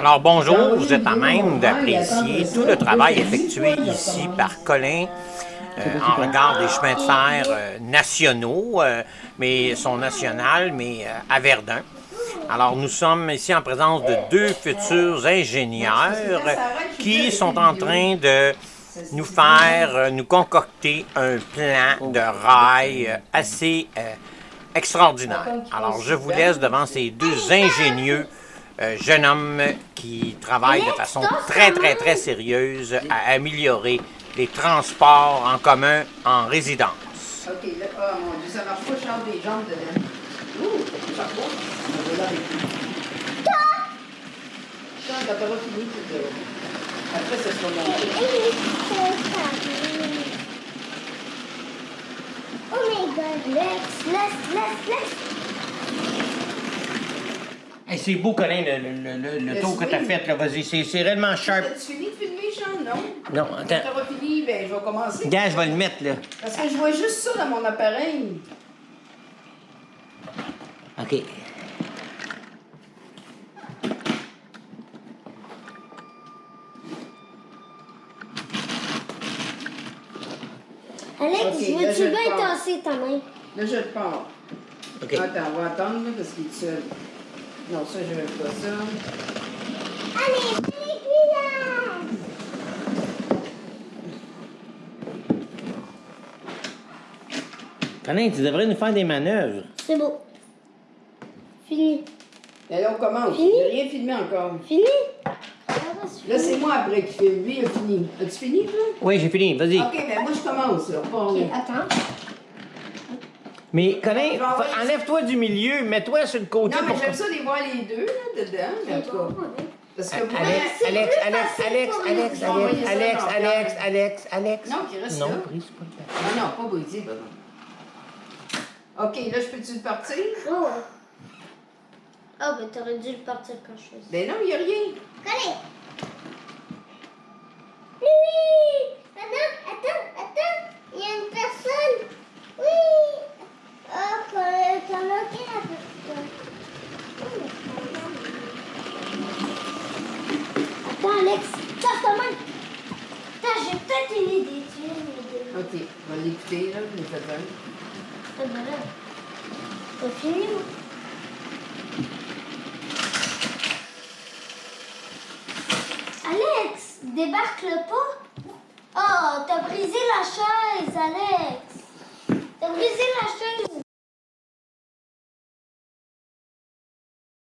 Alors bonjour, vous êtes à même d'apprécier tout le travail effectué ici par Colin euh, en regard des chemins de fer euh, nationaux, euh, mais sont nationales, mais à Verdun. Alors nous sommes ici en présence de deux futurs ingénieurs qui sont en train de nous faire, nous concocter un plan de rail assez extraordinaire. Alors je vous laisse devant ces deux ingénieux euh, jeune homme qui travaille de façon très, très, très sérieuse à améliorer les transports en commun en résidence. OK, là, oh mon Dieu, ça marche pas, je change des jambes dedans. Ouh, ça marche pas. Lui. Quand t'auras fini, tu te... Après, ça sera monté. Oh my god, let's, let's, let's, let's. Hey, c'est beau, Colin, le, le, le, le tour que tu as fait. là. Vas-y, c'est c'est réellement sharp. As-tu fini de filmer, Sean? Non? Non, attends. Quand t'auras fini, ben, je vais commencer. Gars, je vais le mettre, là. Parce que je vois juste ça dans mon appareil. OK. Alex, Ok, je là, je veux-tu bien tasser ta main? Là, je le pars. OK. Attends, on va attendre, là, parce qu'il est seul. Non, ça, je veux pas ça. Allez, allez, là! Colin, tu devrais nous faire des manœuvres. C'est beau. Fini. Et là, on commence. Fini? J'ai rien filmé encore. Fini? Là, c'est moi après qui filme. Lui, il a fini. As-tu fini, toi? Oui, j'ai fini, vas-y. OK, ben moi, je commence, là. Ok, attends. Mais, Colin, fa- enlève-toi du milieu, mets-toi sur le côté Non, mais j'aime ça les voir les deux, là, dedans. Mais en tout cas, parce que Alex, moi... Alex, Alex, Alex, Alex, Alex, Alex, Alex, Alex. Alex, Alex. Non, qui reste Non, là. brise pas le. Ah non, pas brisé, pardon. OK, là, je peux-tu le partir? Oh. Ah, ben t'aurais dû le partir quand je faisais. Ben non, il n'y a rien. Oui! Attends, attends, attends! Il y a une personne! Oui! Oh, que- t'as manqué la personne. Attends, Alex, tasse ta main! J'ai peut-être une idée. Tu une idée? OK, on va l'écouter, là, l'ai fait un. Ah, ben là. T'as fini, moi? Alex, débarque-le pas. Oh, t'as brisé la chaise, Alex.